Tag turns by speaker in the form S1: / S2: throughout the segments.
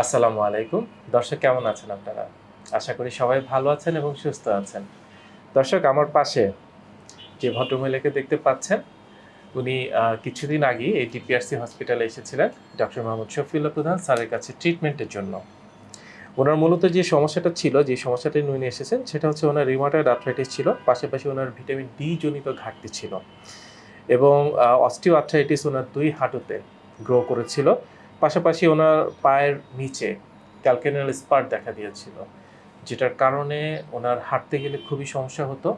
S1: আসসালামু আলাইকুম। দর্শক, কেমন আছেন আপনারা? আশা করি সবাই ভালো আছেন এবং সুস্থ আছেন। দর্শক, আমার পাশে যে ভদ্রমহিলাকে দেখতে পাচ্ছেন, উনি কিছুদিন আগে এই ডিপিআরসি হসপিটালে এসেছিলেন, ডক্টর মোহাম্মদ শফিউল্লাহ প্রধান স্যারের কাছে ট্রিটমেন্টের জন্য। ওনার মূলত যে সমস্যাটা ছিল, যে সমস্যাটা নিয়ে এসেছেন, সেটা হচ্ছে ওনার রিমাটয়েড আর্থ্রাইটিস ছিল, পাশাপাশি ওনার ভিটামিন ডি জনিত ঘাটতি ছিল এবং অস্টিও আর্থ্রাইটিস ওনার দুই হাঁটুতে গ্রো করেছিল। পাশাপাশি ওনার পায়ের নিচে ক্যালকেনাল স্পার দেখা দিয়েছিল, যেটার কারণে ওনার হাঁটতে গেলে খুবই সমস্যা হতো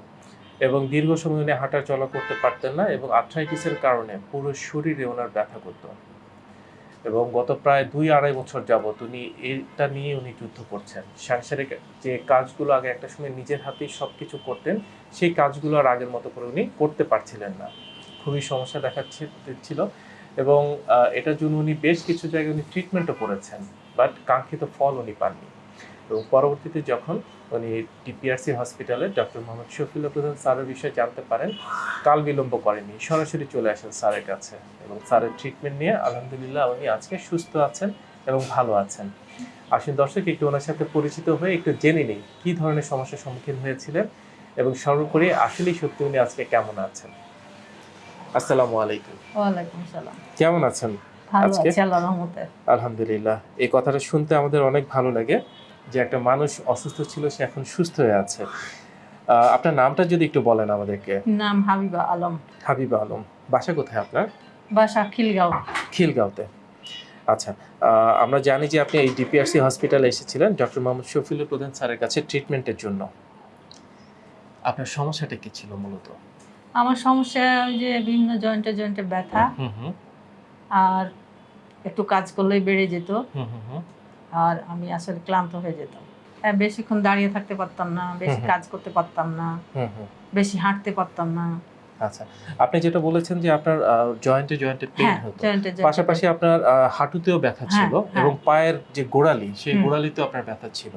S1: এবং দীর্ঘ সময় উনি হাঁটা চলা করতে পারতেন না এবং আর্থ্রাইটিসের কারণে পুরো শরীরে ওনার ব্যথা করতো। এবং গত প্রায় দুই আড়াই বছর যাবত উনি এটা নিয়ে উনি যুদ্ধ করছেন। সাংসারিক যে কাজগুলো আগে একটা সময় নিজের হাতেই সব কিছু করতেন, সেই কাজগুলো আর আগের মতো করে উনি করতে পারছিলেন না। খুবই সমস্যা দেখাচ্ছে ছিল এবং এটার জন্য উনি বেশ কিছু জায়গায় উনি ট্রিটমেন্টও করেছেন বাট কাঙ্ক্ষিত ফল উনি পাননি। এবং পরবর্তীতে যখন উনি ডিপিআরসি হসপিটালে ডক্টর মোহাম্মদ শফিউল্লাহ প্রধান স্যারের বিষয়ে জানতে পারেন, কাল বিলম্ব করেনি, সরাসরি চলে আসেন স্যারের কাছে এবং স্যারের ট্রিটমেন্ট নিয়ে আলহামদুলিল্লাহ উনি আজকে সুস্থ আছেন এবং ভালো আছেন। আসুন দর্শক, একটু ওনার সাথে পরিচিত হয়ে একটু জেনে নিই কী ধরনের সমস্যার সম্মুখীন হয়েছিলেন এবং সর্বোপরি আসলেই সত্যি উনি আজকে কেমন আছেন। আসসালামু আলাইকুম।
S2: ওয়ালাইকুম সালাম।
S1: কেমন আছেন? আজকে?
S2: আল্লাহর রহমতে।
S1: আলহামদুলিল্লাহ। এই কথাটা শুনতে আমাদের অনেক ভালো লাগে যে একটা মানুষ অসুস্থ ছিল সে এখন সুস্থ হয়ে আছে। আপনার নামটা যদি একটু বলেন আমাদেরকে।
S2: নাম হাবিবা আলম।
S1: হাবিবা আলম। বাসা কোথায় আপনার?
S2: বাসা খিলগাঁও।
S1: খিলগাঁওতে। আচ্ছা আহ, আমরা জানি যে আপনি এই ডিপিআরসি হসপিটালে এসেছিলেন ডক্টর মোহাম্মদ শফিউল প্রধান স্যারের কাছে ট্রিটমেন্টের জন্য। আপনার সমস্যাটা কি ছিল মূলত?
S2: আমার সমস্যা ওই যে বিভিন্ন জয়েন্টে জয়েন্টে ব্যথা। আর একটু কাজ করলেই বেড়ে যেত। আর আমি আসলে ক্লান্ত হয়ে যেতাম। হ্যাঁ, বেশিক্ষণ দাঁড়িয়ে থাকতে পারতাম না বেশি। কাজ করতে পারতাম না। বেশি হাঁটতে পারতাম না।
S1: আচ্ছা আপনি যেটা বলেছেন যে আপনার জয়েন্টে জয়েন্টে পেইন
S2: হ্যাঁ
S1: হতো। পাশাপাশি আপনার হাঁটুতেও ব্যথা ছিল
S2: হ্যাঁ, হ্যাঁ।
S1: এবং পায়ের যে গোড়ালি সেই। গোড়ালিতেও আপনার ব্যথা ছিল।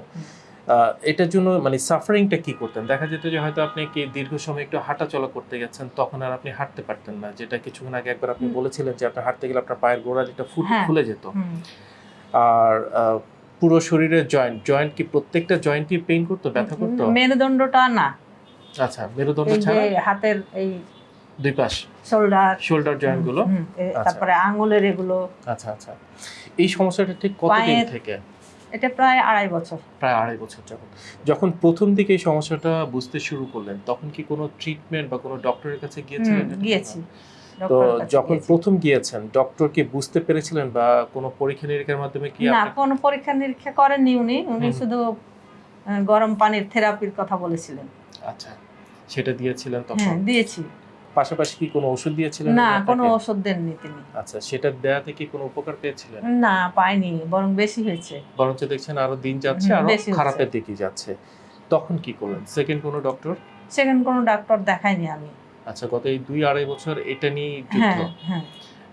S1: এটার জন্য মানে সাফারিংটা কি করতেন? দেখা যেত যে হয়তো আপনি কি দীর্ঘ সময় একটু হাঁটা চলা করতে গেছেন তখন আর আপনি হাঁটতে পারতেন না। যেটা কিছুক্ষণ আগে একবার আপনি বলেছিলেন যে আপনার হাঁটতে গেলে আপনার পায়ের গোড়ালিটা ফুট
S2: হ্যাঁ।
S1: খুলে যেত। আর পুরো শরীরের জয়েন্ট জয়েন্ট কি প্রত্যেকটা জয়েন্টই পেইন করতো ব্যথা করতো?
S2: মেরুদণ্ডটা না।
S1: আচ্ছা মেরুদণ্ড
S2: এই
S1: ছাড়া?
S2: হাতের এই
S1: দুই পাশ?
S2: Shoulder
S1: shoulder জয়েন্টগুলো? আচ্ছা।
S2: তারপরে আঙুলের এগুলো।
S1: আচ্ছা আচ্ছা। এই সমস্যাটা ঠিক কতদিন থেকে?
S2: এটা প্রায় আড়াই বছর।
S1: প্রায় আড়াই বছর যাবত যখন প্রথম দিকে এই সমস্যাটা বুঝতে শুরু করলেন তখন কি কোনো ট্রিটমেন্ট বা কোনো ডক্টরের কাছে গিয়েছিলেন
S2: গিয়েছি।
S1: তো যখন প্রথম গিয়েছেন ডক্টর কি বুঝতে পেরেছিলেন বা কোনো পরীক্ষা নিরীক্ষার মাধ্যমে কি
S2: না কোনো পরীক্ষা নিরীক্ষা করেননি উনি। উনি শুধু গরম পানির থেরাপির কথা বলেছিলেন।
S1: আচ্ছা সেটা দিয়েছিলেন তখন?
S2: হ্যাঁ দিয়েছি।
S1: পাশাপাশি কি কোনো ওষুধ দিয়েছিলেন
S2: না কোনো ওষুধ দেননি তিনি।
S1: আচ্ছা সেটা দেয়াতে কি কোনো উপকার পেয়েছিলেন?
S2: না পাইনি বরং বেশি হয়েছে।
S1: বরঞ্চ দেখছেন আরও দিন যাচ্ছে
S2: আরও
S1: খারাপের দিকে যাচ্ছে। তখন কি করলেন? সেকেন্ড কোনো ডক্টর
S2: সেকেন্ড কোনো ডাক্তার দেখাইনি আমি।
S1: আচ্ছা গত এই দুই আড়াই বছর এটা নিয়ে যুদ্ধ।
S2: হ্যাঁ হ্যাঁ।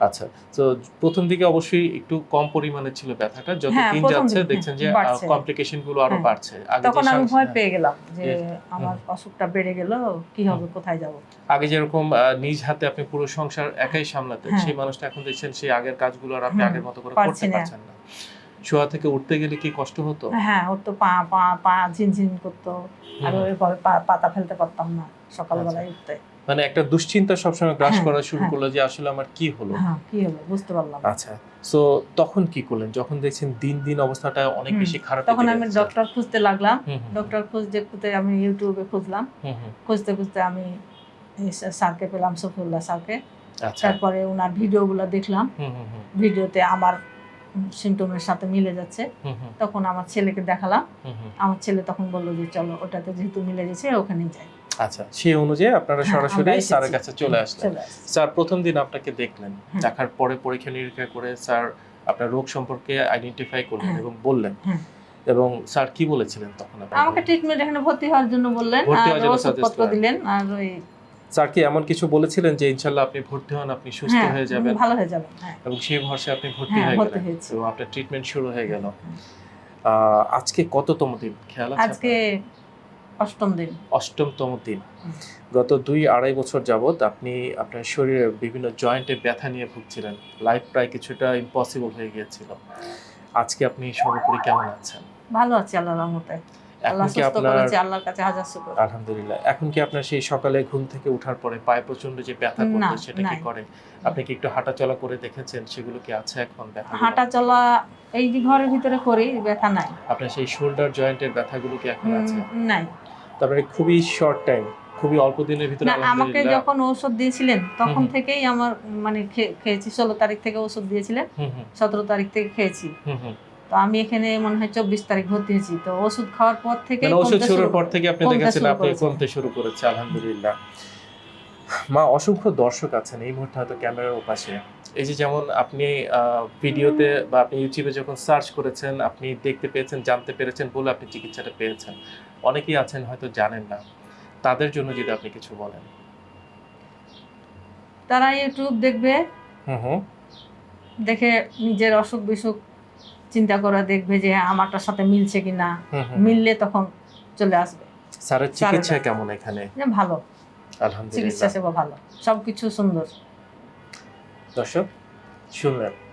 S1: আচ্ছা তো প্রথম দিকে অবশ্যই একটু কম পরিমাণে ছিল ব্যথাটা। যত
S2: হ্যাঁ,
S1: দিন যাচ্ছে দেখছেন যে কমপ্লিকেশনগুলো আরও
S2: হ্যাঁ।
S1: বাড়ছে। আগে
S2: তখন আমি ভয়
S1: হ্যাঁ,
S2: পেয়ে গেলাম যে আমার অসুখটা বেড়ে গেল কি হবে কোথায় যাব?
S1: আগে যেরকম নিজ হাতে আপনি পুরো সংসার একাই সামলাতেন। সেই মানুষটা এখন দেখছেন সেই আগের কাজগুলো আর আপনি আগের মতো করে করতে পারছেন না। শোয়া থেকে উঠতে গেলে কি কষ্ট হতো?
S2: হ্যাঁ ওর তো পা পা পা ঝিনঝিন করতো। আর পা- পাতা ফেলতে পারতাম না সকালবেলায় উঠতে।
S1: মানে একটা দুশ্চিন্তা সবসময় গ্রাস
S2: হ্যাঁ,
S1: করা শুরু
S2: হ্যাঁ।
S1: করল যে আসলে আমার কি হলো?
S2: হ্যাঁ কি হলো? বুঝতে পারলাম।
S1: আচ্ছা তো তখন কি করলেন? যখন দেখছেন দিন দিন অবস্থাটা অনেক বেশি খারাপ
S2: তখন আমি ডক্টর খুঁজতে লাগলাম। ডক্টর খুঁজতে খুঁজতে আমি ইউটিউবে খুঁজলাম। খুঁজতে খুঁজতে আমি স্যারকে পেলাম সফিউল্লাহ স্যারকে।
S1: আচ্ছা।
S2: তারপরে ওনার ভিডিওগুলো দেখলাম। ভিডিওতে আমার সিমটমের সাথে মিলে যাচ্ছে। তখন আমার ছেলেকে দেখালাম। আমার ছেলে তখন বলল যে চলো ওটাতে যেহেতু মিলে গেছে ওখানেই যাই।
S1: আচ্ছা। সেই অনুযায়ী আপনারা
S2: হ্যাঁ,
S1: সরাসরি। স্যারের কাছে চলে আসলেন। স্যার প্রথম দিন আপনাকে দেখলেন দেখার পরে পরীক্ষা নিরীক্ষা করে স্যার আপনার রোগ সম্পর্কে আইডেন্টিফাই করলেন। এবং বললেন। এবং স্যার কি বলেছিলেন তখন
S2: আমাকে ট্রিটমেন্ট এখানে ভর্তি হওয়ার জন্য বললেন
S1: ভর্তি
S2: আর
S1: হওয়ার জন্য
S2: ওষুধপত্র দিলেন আর ওই
S1: স্যার কি এমন কিছু বলেছিলেন যে ইনশাল্লাহ আপনি ভর্তি হন আপনি সুস্থ
S2: হ্যাঁ
S1: হয়ে যাবেন?
S2: ভালো হয়ে যাবেন হ্যাঁ।
S1: এবং সেই ভরসে আপনি ভর্তি
S2: হ্যাঁ
S1: গেলেন। তো আপনার ট্রিটমেন্ট শুরু হয়ে গেল। আহ, আজকে কততম দিন? খেয়াল আছে
S2: আজকে অষ্টম দিন।
S1: অষ্টমতম দিন। গত দুই আড়াই বছর যাবত আপনি আপনার শরীরে বিভিন্ন জয়েন্টে ব্যথা নিয়ে ভুগছিলেন। লাইফ প্রায় কিছুটা ইম্পসিবল হয়ে গিয়েছিল। আজকে আপনি সর্বোপরি কেমন আছেন?
S2: ভালো আছি আল্লাহর রহমতে।
S1: এখন কি আপনার
S2: আল্লাহর কাছে হাজার শুকর।
S1: আলহামদুলিল্লাহ। এখন কি আপনার সেই সকালে ঘুম থেকে ওঠার পরে পায়ে প্রচণ্ড যে ব্যথা
S2: না,
S1: সেটা কি করে? আপনি কি একটু হাঁটাচলা করে দেখেছেন? সেগুলো কি আছে এখন ব্যথা
S2: হাঁটা চলা এই যে ঘরের ভিতরে করি ব্যথা নাই।
S1: আপনার সেই শোল্ডার জয়েন্টের ব্যথাগুলো কি এখন আছে?
S2: নাই।
S1: তারপরে খুবই শর্ট টাইম খুবই অল্প দিনের ভিতরে
S2: না আমাকে যখন ঔষধ দিয়েছিলেন তখন। থেকেই আমার মানে খেয়েছি ষোলো তারিখ থেকে ওষুধ দিয়েছিলেন সতেরো তারিখ থেকে খেয়েছি। তো আমি এখানে মনে হয় চব্বিশ তারিখ ভর্তি হয়েছি। তো ওষুধ খাওয়ার পর থেকে
S1: মানে ওষুধ শুরুর পর থেকে আপনি দেখেছেন আপনি কমতে শুরু করেছে আলহামদুলিল্লাহ। মা অসংখ্য দর্শক আছেন এই মুহূর্তে হয়তো ক্যামেরার ওপাশে। এই যে যেমন আপনি ভিডিওতে বা আপনি ইউটিউবে যখন সার্চ করেছেন আপনি দেখতে পেয়েছেন জানতে পেরেছেন বলে আপনি চিকিৎসাটা পেয়েছেন। অনেকেই আছেন হয়তো জানেন না। তাদের জন্য যদি আপনি কিছু বলেন।
S2: তারা ইউটিউব দেখবে।
S1: হুম হুম।
S2: দেখে নিজের অসুখ বিসুখ চিন্তা করে দেখবে যে আমারটার সাথে মিলছে কিনা। মিললে তখন চলে আসবে।
S1: স্যারের চিকিৎসা কেমন এখানে?
S2: ভালো। চিকিৎসা সেবা ভালো। সবকিছু সুন্দর।
S1: দর্শক শুনলেন।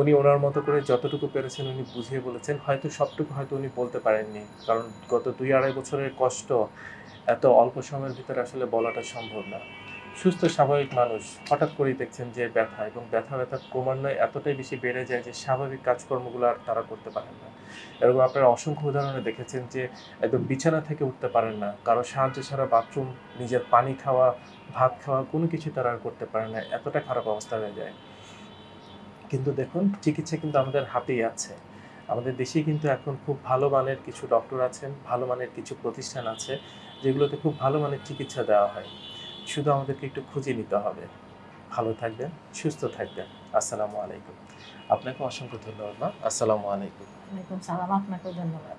S1: উনি ওনার মতো করে যতটুকু পেরেছেন উনি বুঝিয়ে বলেছেন। হয়তো সবটুকু হয়তো উনি বলতে পারেননি, কারণ গত দুই আড়াই বছরের কষ্ট এত অল্প সময়ের ভিতরে আসলে বলাটা সম্ভব না। সুস্থ, স্বাভাবিক মানুষ, হঠাৎ করেই দেখছেন যে ব্যথা এবং ব্যথা ব্যথা ক্রমান্বয়ে এতটাই বেশি বেড়ে যায় যে স্বাভাবিক কাজকর্মগুলো আর তারা করতে পারেন না। এরকম আপনারা অসংখ্য উদাহরণে দেখেছেন যে একদম বিছানা থেকে উঠতে পারেন না, কারও সাহায্য ছাড়া বাথরুম, নিজের পানি খাওয়া, ভাত খাওয়া কোনো কিছু তারা আর করতে পারে না, এতটা খারাপ অবস্থা হয়ে যায়। কিন্তু দেখুন, চিকিৎসা কিন্তু আমাদের হাতেই আছে। আমাদের দেশে কিন্তু এখন খুব ভালো মানের কিছু ডক্টর আছেন, ভালো মানের কিছু প্রতিষ্ঠান আছে, যেগুলোতে খুব ভালো মানের চিকিৎসা দেওয়া হয়। শুধু আমাদেরকে একটু খুঁজে নিতে হবে। ভালো থাকবেন, সুস্থ থাকবেন। আসসালামু আলাইকুম। আপনাকে অসংখ্য ধন্যবাদ, মা। আসসালামু আলাইকুম।
S2: আলাইকুম সালাম, আপনাকেও ধন্যবাদ।